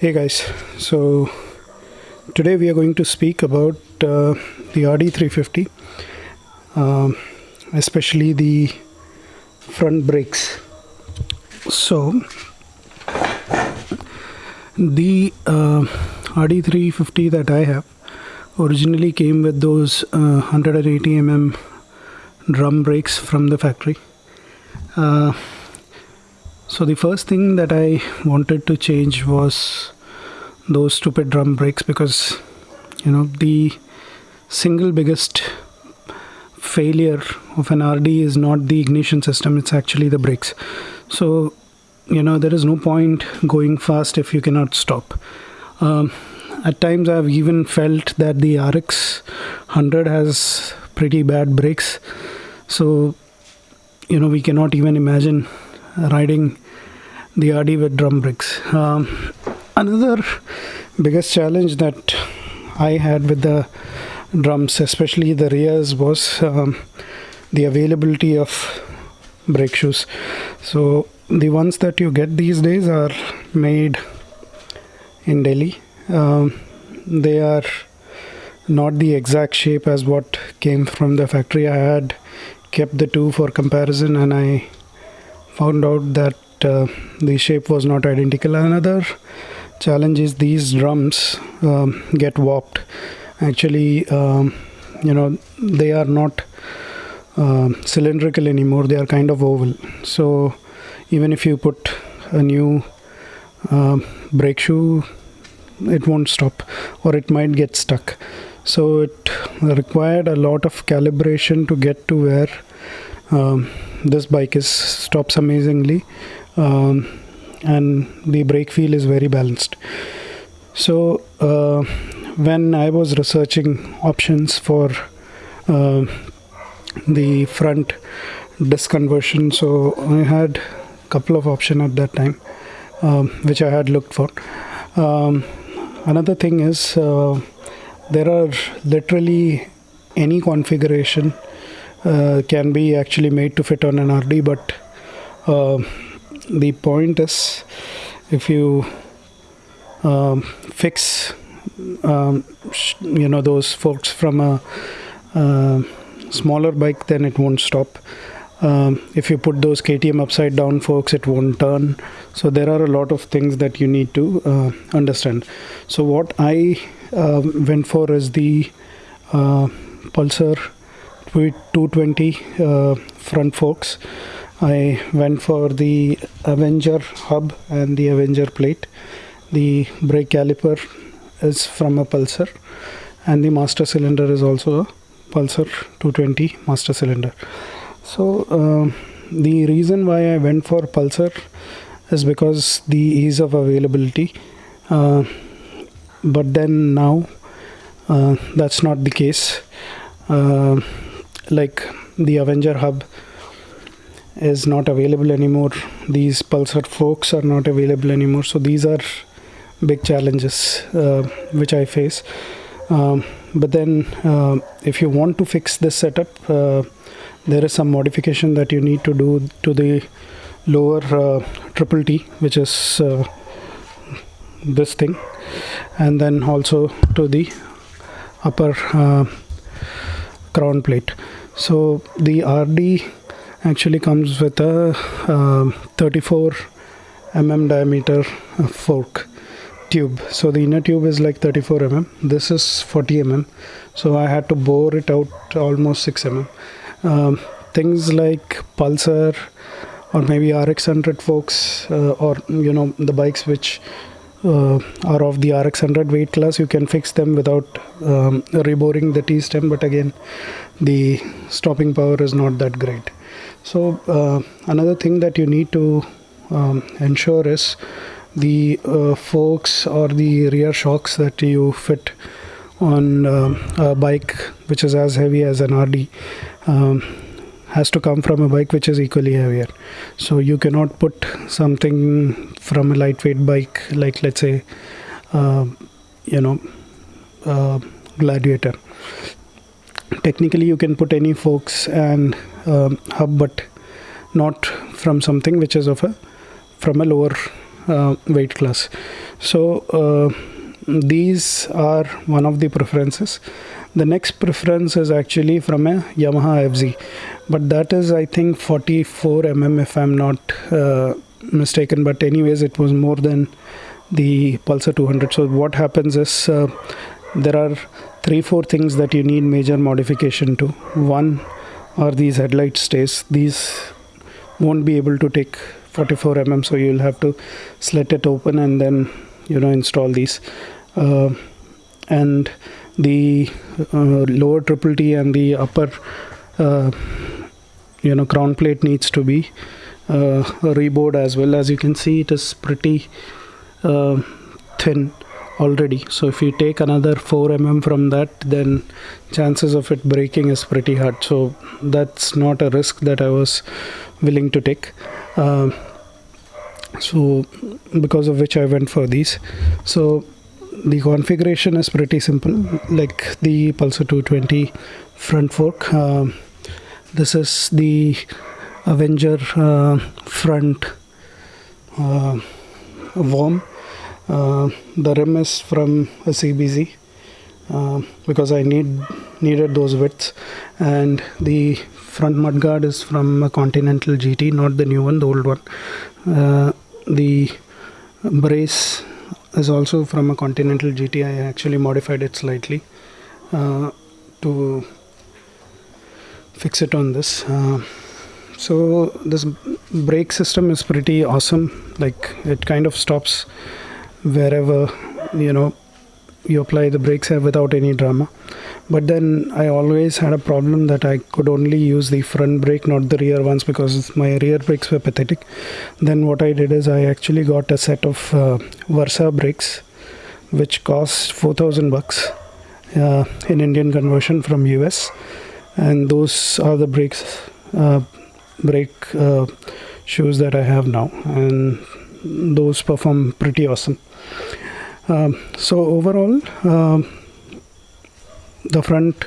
Hey guys, so today we are going to speak about uh, the RD350, um, especially the front brakes. So, the uh, RD350 that I have originally came with those uh, 180 mm drum brakes from the factory. So the first thing that I wanted to change was those stupid drum brakes because you know the single biggest failure of an RD is not the ignition system it's actually the brakes so you know there is no point going fast if you cannot stop. Um, at times I've even felt that the RX 100 has pretty bad brakes so you know we cannot even imagine riding the RD with drum brakes. Um, another biggest challenge that I had with the drums, especially the rears, was um, the availability of brake shoes. So the ones that you get these days are made in Delhi. Um, they are not the exact shape as what came from the factory. I had kept the two for comparison and I found out that uh, the shape was not identical. Another challenge is these drums um, get warped. Actually um, you know they are not uh, cylindrical anymore. They are kind of oval. So even if you put a new uh, brake shoe it won't stop or it might get stuck. So it required a lot of calibration to get to where um, this bike is stops amazingly um, and the brake feel is very balanced. So uh, when I was researching options for uh, the front disc conversion so I had a couple of options at that time um, which I had looked for. Um, another thing is uh, there are literally any configuration can be actually made to fit on an RD but uh, the point is if you um, fix um, you know those forks from a, a, smaller bike then it won't stop. Um, if you put those KTM upside down forks it won't turn. So there are a lot of things that you need to uh, understand. So what I uh, went for is the uh, Pulsar 220 uh, front forks I went for the Avenger hub and the Avenger plate. The brake caliper is from a Pulsar and the master cylinder is also a Pulsar 220 master cylinder. So uh, the reason why I went for Pulsar is because the ease of availability. Uh, but then now uh, that's not the case. Like the Avenger hub is not available anymore. These pulsar forks are not available anymore. So these are big challenges uh, which i face. Um, but then uh, if you want to fix this setup uh, there is some modification that you need to do to the lower uh, triple t which is uh, this thing. And then also to the upper uh, crown plate so the rd actually comes with a uh, 34 mm diameter fork tube. So the inner tube is like 34 mm this is 40 mm so I had to bore it out almost 6 mm um, things like pulsar or maybe RX100 forks uh, or you know the bikes which are of the RX100 weight class you can fix them without um, reboring the T-stem but again the stopping power is not that great. So uh, another thing that you need to um, ensure is the uh, forks or the rear shocks that you fit on uh, a bike which is as heavy as an RD um, has to come from a bike which is equally heavier. So you cannot put something from a lightweight bike like let's say uh, you know uh, gladiator. Technically you can put any forks and um, hub but not from something which is of a from a lower uh, weight class. So uh, these are one of the preferences. The next preference is actually from a Yamaha FZ but that is I think 44 mm if I'm not uh, mistaken but anyways it was more than the Pulsar 200 so what happens is uh, there are three four things that you need major modification to. One are these headlight stays. These won't be able to take 44 mm so you'll have to slit it open and then you know install these. Uh, and the uh, lower triple T and the upper uh, you know crown plate needs to be uh, rebored as well. As you can see it is pretty thin already. So if you take another 4 mm from that then chances of it breaking is pretty hard. So that's not a risk that I was willing to take. Uh, so because of which I went for these. So the configuration is pretty simple. Like the Pulsar 220 front fork uh, this is the Avenger uh, front uh, worm. Uh, the rim is from a CBZ uh, because I need needed those widths. And the front mudguard is from a Continental GT not the new one the old one. Uh, the brace is also from a Continental GT. I actually modified it slightly uh, to fix it on this. Uh, so this brake system is pretty awesome. Like it kind of stops wherever you know you apply the brakes without any drama but then I always had a problem that I could only use the front brake not the rear ones because my rear brakes were pathetic. Then what I did is I actually got a set of uh, Vesrah brakes which cost 4000 bucks uh, in Indian conversion from US and those are the brakes uh, brake uh, shoes that I have now. And those perform pretty awesome. Um, so overall um, the front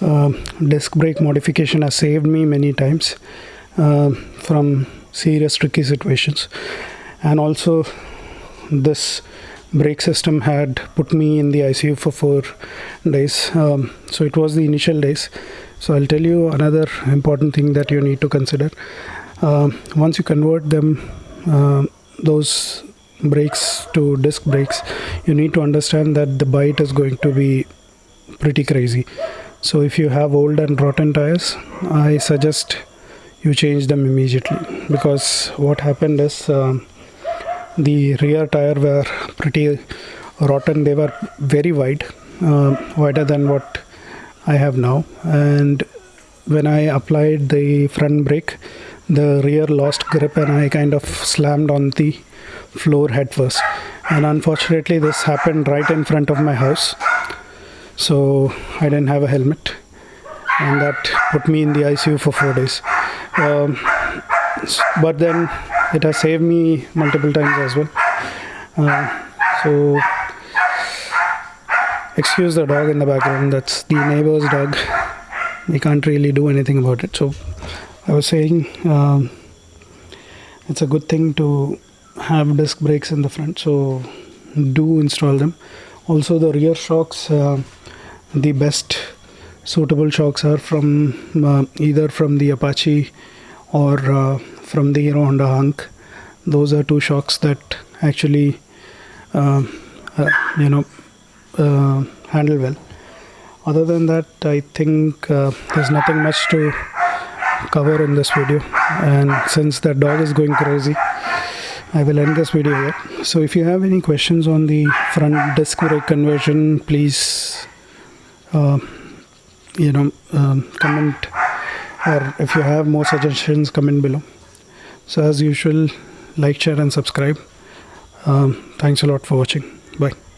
uh, disc brake modification has saved me many times uh, from serious tricky situations. And also this brake system had put me in the ICU for four days. Um, so it was the initial days. So I'll tell you another important thing that you need to consider. Uh, once you convert them uh, those brakes to disc brakes you need to understand that the bite is going to be pretty crazy. So if you have old and rotten tires i suggest you change them immediately. Because what happened is um, the rear tire were pretty rotten. They were very wide uh, wider than what i have now. And when i applied the front brake the rear lost grip and i kind of slammed on the floor head first. And unfortunately this happened right in front of my house so I didn't have a helmet and that put me in the ICU for four days. Um, but then it has saved me multiple times as well. Uh, so excuse the dog in the background. That's the neighbor's dog. We can't really do anything about it. So I was saying um, it's a good thing to have disc brakes in the front. So do install them. Also the rear shocks uh, the best suitable shocks are from uh, either from the Apache or uh, from the Hero Honda Hunk. Those are two shocks that actually, uh, uh you know, uh, handle well. Other than that, I think uh, there's nothing much to cover in this video. And since that dog is going crazy, I will end this video here. So if you have any questions on the front disc brake conversion, please you know um, comment or if you have more suggestions comment below. So as usual like share and subscribe. Um, thanks a lot for watching. Bye